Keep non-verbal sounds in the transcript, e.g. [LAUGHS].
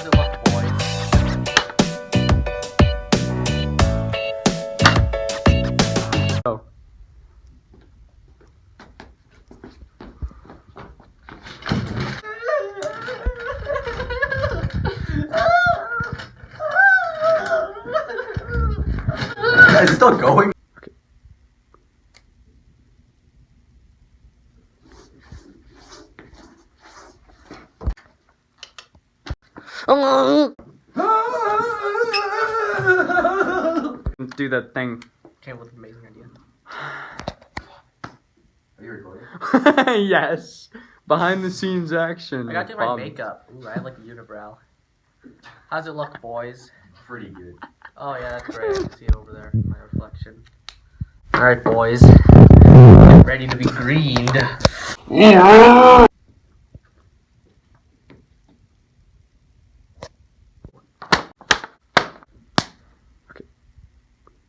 Oh. one. It's still going. Do that thing. Came with an amazing idea. Are you recording? [LAUGHS] yes. Behind the scenes action. I got to do my Bob. makeup. Ooh, I have like a unibrow. How's it look, boys? Pretty good. Oh yeah, that's great. I [LAUGHS] can see it over there, my reflection. Alright, boys. Get ready to be greened.